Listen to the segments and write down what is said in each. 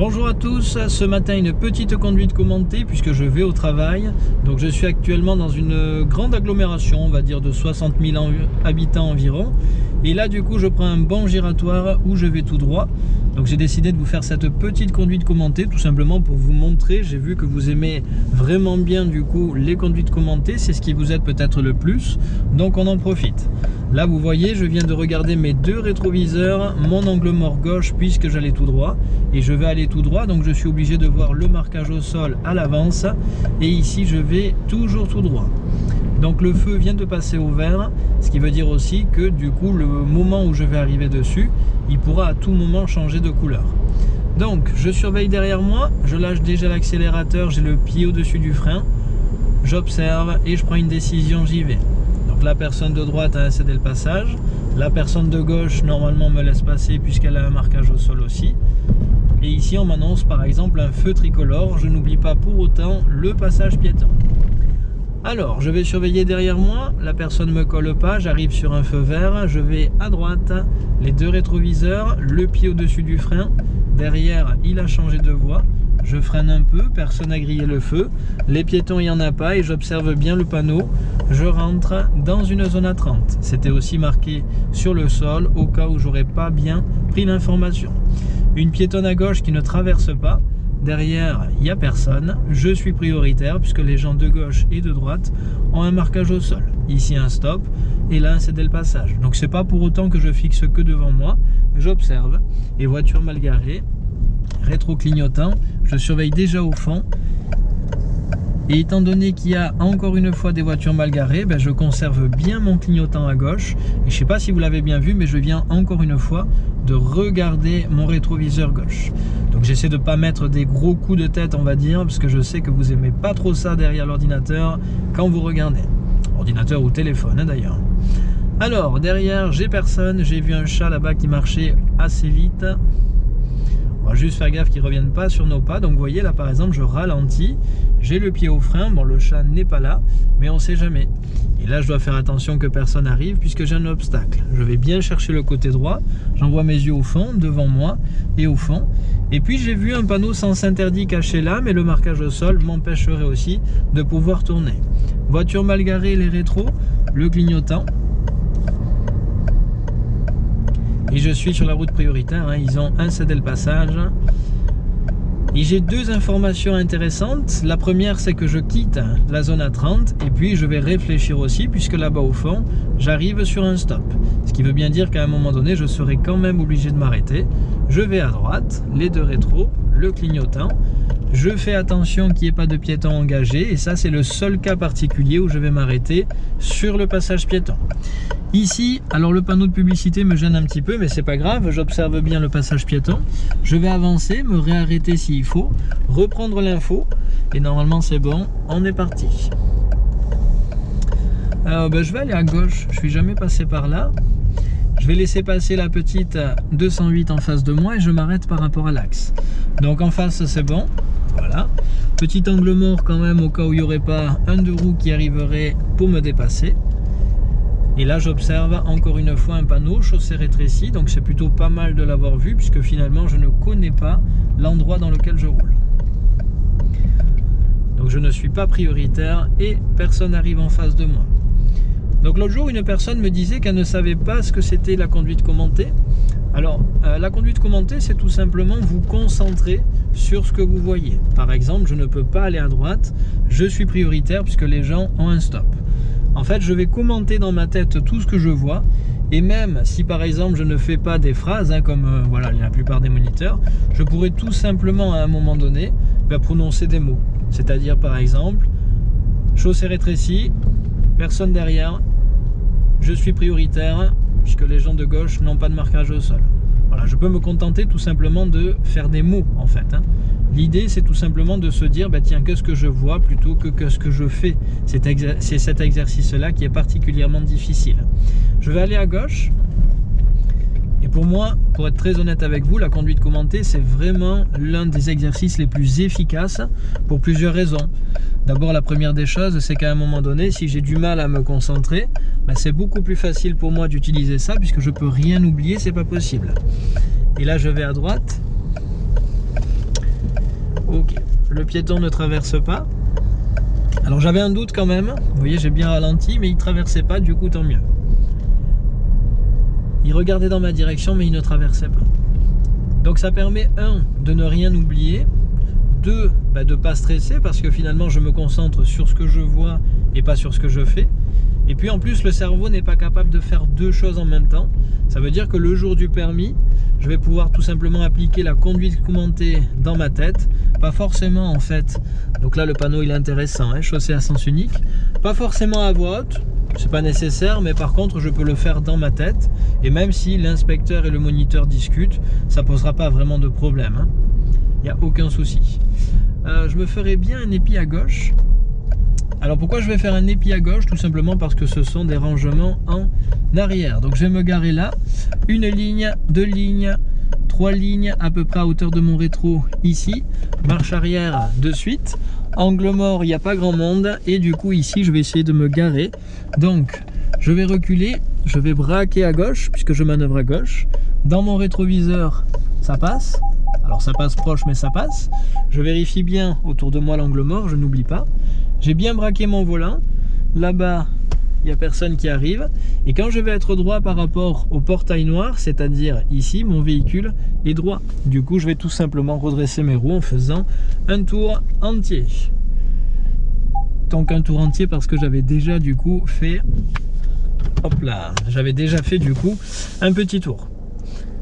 Bonjour à tous, ce matin une petite conduite commentée puisque je vais au travail. Donc je suis actuellement dans une grande agglomération, on va dire de 60 000 habitants environ. Et là du coup je prends un bon giratoire où je vais tout droit. Donc j'ai décidé de vous faire cette petite conduite commentée tout simplement pour vous montrer. J'ai vu que vous aimez vraiment bien du coup les conduites commentées, c'est ce qui vous aide peut-être le plus. Donc on en profite. Là vous voyez je viens de regarder mes deux rétroviseurs, mon angle mort gauche puisque j'allais tout droit et je vais aller tout droit donc je suis obligé de voir le marquage au sol à l'avance et ici je vais toujours tout droit. Donc le feu vient de passer au vert, ce qui veut dire aussi que du coup le moment où je vais arriver dessus, il pourra à tout moment changer de couleur. Donc je surveille derrière moi, je lâche déjà l'accélérateur, j'ai le pied au-dessus du frein, j'observe et je prends une décision, j'y vais la personne de droite a cédé le passage. La personne de gauche, normalement, me laisse passer puisqu'elle a un marquage au sol aussi. Et ici, on m'annonce par exemple un feu tricolore. Je n'oublie pas pour autant le passage piéton. Alors, je vais surveiller derrière moi. La personne ne me colle pas. J'arrive sur un feu vert. Je vais à droite, les deux rétroviseurs, le pied au-dessus du frein. Derrière, il a changé de voie. Je freine un peu, personne n'a grillé le feu. Les piétons, il n'y en a pas et j'observe bien le panneau. Je rentre dans une zone à 30. C'était aussi marqué sur le sol au cas où j'aurais pas bien pris l'information. Une piétonne à gauche qui ne traverse pas. Derrière, il n'y a personne. Je suis prioritaire puisque les gens de gauche et de droite ont un marquage au sol. Ici un stop et là un cédé le passage. Donc c'est pas pour autant que je fixe que devant moi. J'observe et voiture mal garée rétro-clignotant. Je surveille déjà au fond. Et étant donné qu'il y a encore une fois des voitures mal garées, ben je conserve bien mon clignotant à gauche. Et je ne sais pas si vous l'avez bien vu, mais je viens encore une fois de regarder mon rétroviseur gauche. Donc j'essaie de ne pas mettre des gros coups de tête, on va dire, parce que je sais que vous aimez pas trop ça derrière l'ordinateur quand vous regardez. Ordinateur ou téléphone d'ailleurs. Alors, derrière, j'ai personne. J'ai vu un chat là-bas qui marchait assez vite juste faire gaffe qu'ils ne reviennent pas sur nos pas. Donc vous voyez là par exemple je ralentis, j'ai le pied au frein, bon le chat n'est pas là, mais on sait jamais. Et là je dois faire attention que personne arrive puisque j'ai un obstacle. Je vais bien chercher le côté droit, j'envoie mes yeux au fond, devant moi et au fond. Et puis j'ai vu un panneau sens interdit caché là, mais le marquage au sol m'empêcherait aussi de pouvoir tourner. Voiture mal garée, les rétros, le clignotant. Et je suis sur la route prioritaire, hein. ils ont un cédé le passage. Et j'ai deux informations intéressantes. La première, c'est que je quitte la zone à 30 et puis je vais réfléchir aussi puisque là-bas au fond, j'arrive sur un stop. Ce qui veut bien dire qu'à un moment donné, je serai quand même obligé de m'arrêter. Je vais à droite, les deux rétros, le clignotant. Je fais attention qu'il n'y ait pas de piéton engagé et ça, c'est le seul cas particulier où je vais m'arrêter sur le passage piéton. Ici, alors le panneau de publicité me gêne un petit peu, mais c'est pas grave, j'observe bien le passage piéton. Je vais avancer, me réarrêter s'il faut, reprendre l'info, et normalement c'est bon, on est parti. Ben, je vais aller à gauche, je suis jamais passé par là. Je vais laisser passer la petite 208 en face de moi et je m'arrête par rapport à l'axe. Donc en face c'est bon, voilà. Petit angle mort quand même au cas où il n'y aurait pas un de roues qui arriverait pour me dépasser. Et là, j'observe encore une fois un panneau chaussée rétrécie, donc c'est plutôt pas mal de l'avoir vu, puisque finalement, je ne connais pas l'endroit dans lequel je roule. Donc je ne suis pas prioritaire et personne n'arrive en face de moi. Donc l'autre jour, une personne me disait qu'elle ne savait pas ce que c'était la conduite commentée. Alors, euh, la conduite commentée, c'est tout simplement vous concentrer sur ce que vous voyez. Par exemple, je ne peux pas aller à droite, je suis prioritaire puisque les gens ont un stop. En fait, je vais commenter dans ma tête tout ce que je vois. Et même si par exemple je ne fais pas des phrases, hein, comme euh, voilà la plupart des moniteurs, je pourrais tout simplement à un moment donné bah, prononcer des mots. C'est-à-dire par exemple, chaussée rétrécie, personne derrière, je suis prioritaire, puisque les gens de gauche n'ont pas de marquage au sol. Voilà, je peux me contenter tout simplement de faire des mots en fait. Hein. L'idée, c'est tout simplement de se dire, bah, tiens, qu'est-ce que je vois plutôt que qu'est-ce que je fais? C'est cet exercice-là qui est particulièrement difficile. Je vais aller à gauche. Pour moi, pour être très honnête avec vous, la conduite commentée, c'est vraiment l'un des exercices les plus efficaces pour plusieurs raisons. D'abord, la première des choses, c'est qu'à un moment donné, si j'ai du mal à me concentrer, bah, c'est beaucoup plus facile pour moi d'utiliser ça puisque je peux rien oublier, c'est pas possible. Et là, je vais à droite piéton ne traverse pas. Alors j'avais un doute quand même, vous voyez j'ai bien ralenti, mais il traversait pas, du coup tant mieux. Il regardait dans ma direction, mais il ne traversait pas. Donc ça permet, un, de ne rien oublier, deux, bah, de ne pas stresser, parce que finalement je me concentre sur ce que je vois et pas sur ce que je fais. Et puis en plus, le cerveau n'est pas capable de faire deux choses en même temps. Ça veut dire que le jour du permis, je vais pouvoir tout simplement appliquer la conduite commentée dans ma tête. Pas forcément en fait, donc là le panneau il est intéressant, hein, chaussée à sens unique. Pas forcément à voix haute, c'est pas nécessaire, mais par contre je peux le faire dans ma tête. Et même si l'inspecteur et le moniteur discutent, ça posera pas vraiment de problème. Il hein. n'y a aucun souci. Euh, je me ferai bien un épi à gauche alors pourquoi je vais faire un épi à gauche? Tout simplement parce que ce sont des rangements en arrière. Donc je vais me garer là, une ligne, deux lignes, trois lignes à peu près à hauteur de mon rétro ici, marche arrière de suite, angle mort il n'y a pas grand monde. Et du coup ici je vais essayer de me garer. Donc je vais reculer, je vais braquer à gauche puisque je manœuvre à gauche, dans mon rétroviseur ça passe, alors ça passe proche mais ça passe, je vérifie bien autour de moi l'angle mort, je n'oublie pas, j'ai bien braqué mon volant. Là-bas, il n'y a personne qui arrive. Et quand je vais être droit par rapport au portail noir, c'est-à-dire ici, mon véhicule est droit. Du coup, je vais tout simplement redresser mes roues en faisant un tour entier. Donc un tour entier parce que j'avais déjà du coup fait... Hop là J'avais déjà fait du coup un petit tour.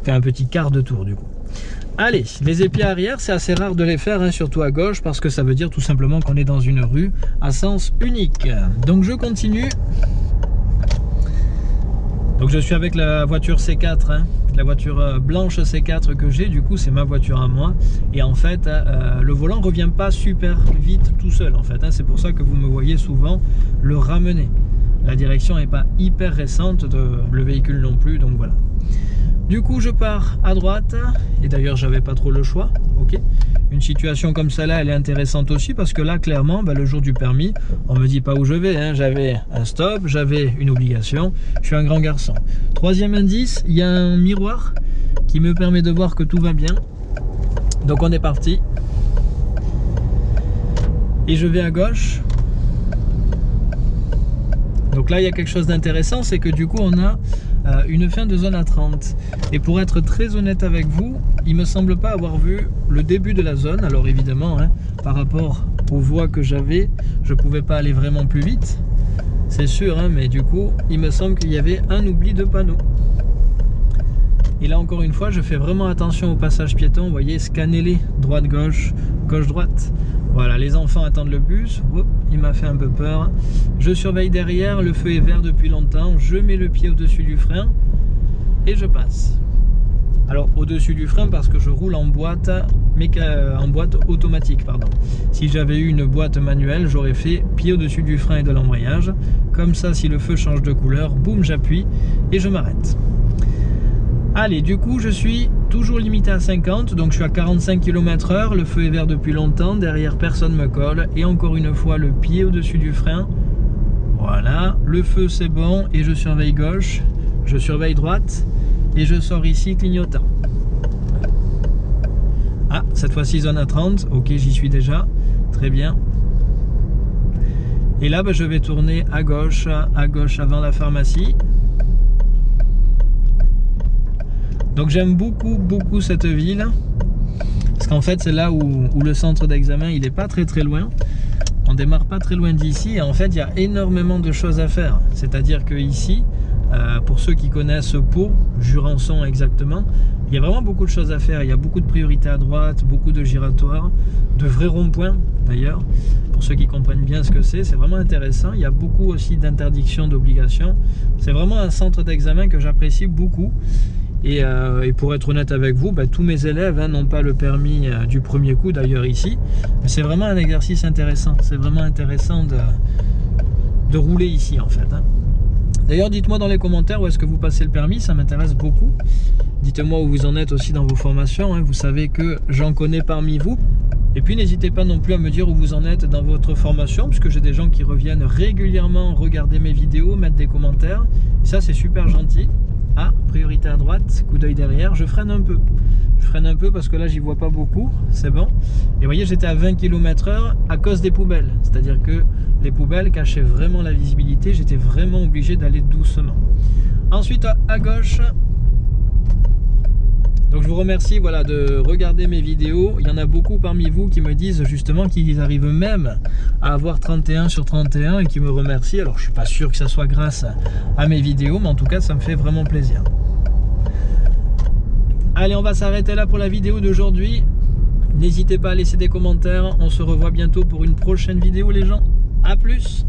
Enfin un petit quart de tour du coup. Allez, les épis arrière, c'est assez rare de les faire, hein, surtout à gauche, parce que ça veut dire tout simplement qu'on est dans une rue à sens unique. Donc je continue. Donc je suis avec la voiture C4, hein, la voiture euh, blanche C4 que j'ai, du coup c'est ma voiture à moi. Et en fait, euh, le volant revient pas super vite tout seul en fait. Hein. c'est pour ça que vous me voyez souvent le ramener. La direction n'est pas hyper récente, de, le véhicule non plus, donc voilà. Du coup, je pars à droite. Et d'ailleurs, j'avais pas trop le choix. Une situation comme celle-là, elle est intéressante aussi parce que là, clairement, bah, le jour du permis, on me dit pas où je vais. Hein. J'avais un stop, j'avais une obligation. Je suis un grand garçon. Troisième indice, il y a un miroir qui me permet de voir que tout va bien. Donc on est parti. Et je vais à gauche. Là, il y a quelque chose d'intéressant, c'est que du coup, on a euh, une fin de zone à 30. Et pour être très honnête avec vous, il me semble pas avoir vu le début de la zone. Alors évidemment, hein, par rapport aux voies que j'avais, je pouvais pas aller vraiment plus vite. C'est sûr, hein, mais du coup, il me semble qu'il y avait un oubli de panneau. Et là encore une fois, je fais vraiment attention au passage piéton. Vous voyez, scannez-les, droite-gauche, gauche-droite. Voilà, les enfants attendent le bus. il m'a fait un peu peur. Je surveille derrière, le feu est vert depuis longtemps. Je mets le pied au-dessus du frein et je passe. Alors au-dessus du frein parce que je roule en boîte, mais en boîte automatique. pardon. Si j'avais eu une boîte manuelle, j'aurais fait pied au-dessus du frein et de l'embrayage. Comme ça, si le feu change de couleur, boum, j'appuie et je m'arrête. Allez, du coup, je suis toujours limité à 50, donc je suis à 45 km h le feu est vert depuis longtemps, derrière personne me colle, et encore une fois, le pied au-dessus du frein. Voilà, le feu c'est bon, et je surveille gauche, je surveille droite, et je sors ici clignotant. Ah, cette fois-ci zone à 30, ok, j'y suis déjà, très bien. Et là, bah, je vais tourner à gauche, à gauche avant la pharmacie. Donc j'aime beaucoup, beaucoup cette ville. Parce qu'en fait, c'est là où, le centre d'examen, il n'est pas très très loin. On démarre pas très loin d'ici et en fait, il y a énormément de choses à faire. C'est-à-dire que ici, euh, pour ceux qui connaissent Pau, Jurançon exactement, il y a vraiment beaucoup de choses à faire. Il y a beaucoup de priorités à droite, beaucoup de giratoires, de vrais ronds-points d'ailleurs. Pour ceux qui comprennent bien ce que c'est, c'est vraiment intéressant. Il y a beaucoup aussi d'interdictions, d'obligations. C'est vraiment un centre d'examen que j'apprécie beaucoup. Euh, et, pour être honnête avec vous, bah, tous mes élèves hein, n'ont pas le permis euh, du premier coup, d'ailleurs ici. C'est vraiment un exercice intéressant. C'est vraiment intéressant de, rouler ici en fait. Hein. D'ailleurs, dites-moi dans les commentaires où est-ce que vous passez le permis, ça m'intéresse beaucoup. Dites-moi où vous en êtes aussi dans vos formations. Hein. Vous savez que j'en connais parmi vous. Et puis n'hésitez pas non plus à me dire où vous en êtes dans votre formation, puisque j'ai des gens qui reviennent régulièrement regarder mes vidéos, mettre des commentaires. ça, c'est super gentil. Ah, priorité à droite, coup d'œil derrière, je freine un peu. Je freine un peu parce que là j'y vois pas beaucoup, c'est bon. Et voyez j'étais à 20 km heure à cause des poubelles. C'est-à-dire que les poubelles cachaient vraiment la visibilité, j'étais vraiment obligé d'aller doucement. Ensuite à gauche, donc je vous remercie voilà, de regarder mes vidéos. Il y en a beaucoup parmi vous qui me disent justement qu'ils arrivent même à avoir 31 sur 31 et qui me remercient. Alors je suis pas sûr que ça soit grâce à mes vidéos, mais en tout cas ça me fait vraiment plaisir. Allez, on va s'arrêter là pour la vidéo d'aujourd'hui. N'hésitez pas à laisser des commentaires. On se revoit bientôt pour une prochaine vidéo les gens. A plus